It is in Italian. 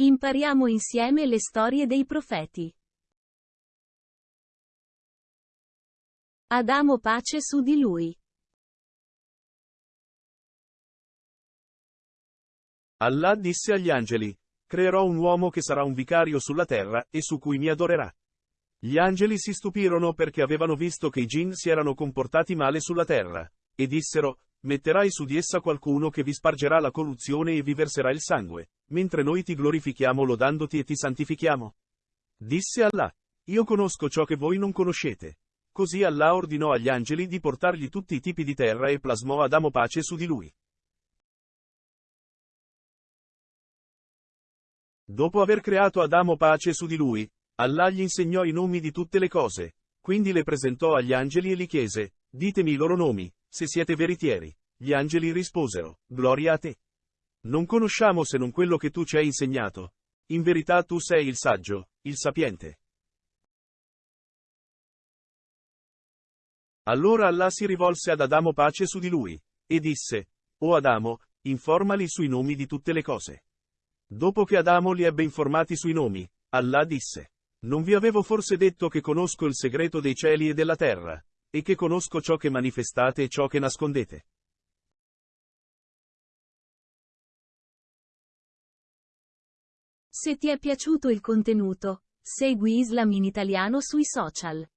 Impariamo insieme le storie dei profeti. Adamo pace su di lui. Allah disse agli angeli, creerò un uomo che sarà un vicario sulla terra e su cui mi adorerà. Gli angeli si stupirono perché avevano visto che i jinn si erano comportati male sulla terra, e dissero, metterai su di essa qualcuno che vi spargerà la corruzione e vi verserà il sangue, mentre noi ti glorifichiamo lodandoti e ti santifichiamo. Disse Allah, io conosco ciò che voi non conoscete. Così Allah ordinò agli angeli di portargli tutti i tipi di terra e plasmò Adamo pace su di lui. Dopo aver creato Adamo pace su di lui, Allah gli insegnò i nomi di tutte le cose, quindi le presentò agli angeli e li chiese, ditemi i loro nomi, se siete veritieri. Gli angeli risposero, Gloria a te. Non conosciamo se non quello che tu ci hai insegnato. In verità tu sei il saggio, il sapiente. Allora Allah si rivolse ad Adamo pace su di lui, e disse, O Adamo, informali sui nomi di tutte le cose. Dopo che Adamo li ebbe informati sui nomi, Allah disse, Non vi avevo forse detto che conosco il segreto dei cieli e della terra, e che conosco ciò che manifestate e ciò che nascondete. Se ti è piaciuto il contenuto, segui Islam in italiano sui social.